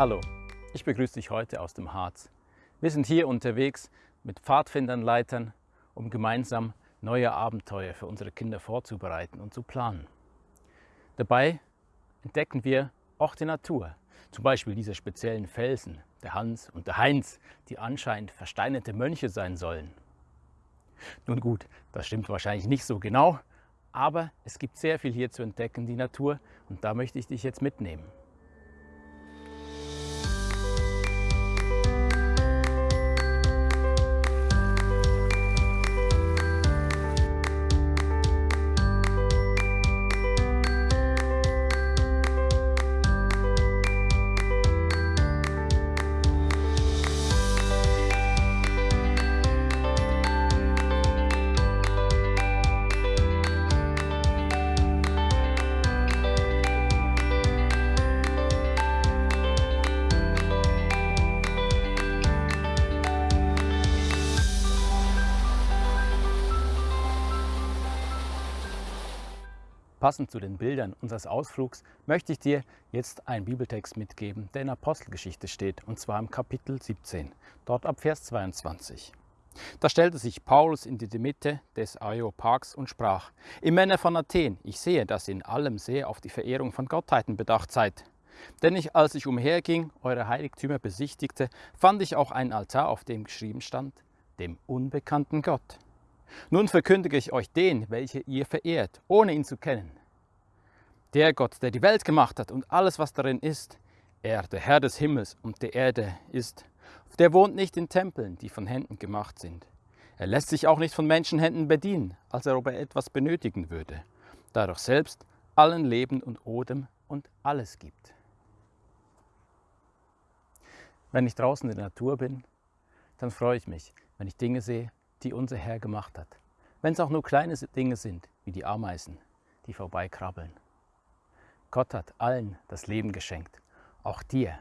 Hallo, ich begrüße dich heute aus dem Harz. Wir sind hier unterwegs mit Pfadfindern, Leitern, um gemeinsam neue Abenteuer für unsere Kinder vorzubereiten und zu planen. Dabei entdecken wir auch die Natur, zum Beispiel diese speziellen Felsen, der Hans und der Heinz, die anscheinend versteinerte Mönche sein sollen. Nun gut, das stimmt wahrscheinlich nicht so genau, aber es gibt sehr viel hier zu entdecken, die Natur, und da möchte ich dich jetzt mitnehmen. Passend zu den Bildern unseres Ausflugs möchte ich dir jetzt einen Bibeltext mitgeben, der in Apostelgeschichte steht, und zwar im Kapitel 17, dort ab Vers 22. Da stellte sich Paulus in die Mitte des Areopags und sprach, Ihr Männer von Athen, ich sehe, dass ihr in allem sehr auf die Verehrung von Gottheiten bedacht seid. Denn ich, als ich umherging, eure Heiligtümer besichtigte, fand ich auch einen Altar, auf dem geschrieben stand, dem unbekannten Gott. Nun verkündige ich euch den, welche ihr verehrt, ohne ihn zu kennen. Der Gott, der die Welt gemacht hat und alles, was darin ist, er, der Herr des Himmels und der Erde ist, der wohnt nicht in Tempeln, die von Händen gemacht sind. Er lässt sich auch nicht von Menschenhänden bedienen, als er ob er etwas benötigen würde, da er doch selbst allen Leben und Odem und alles gibt. Wenn ich draußen in der Natur bin, dann freue ich mich, wenn ich Dinge sehe, die unser Herr gemacht hat. Wenn es auch nur kleine Dinge sind, wie die Ameisen, die vorbeikrabbeln. Gott hat allen das Leben geschenkt, auch dir.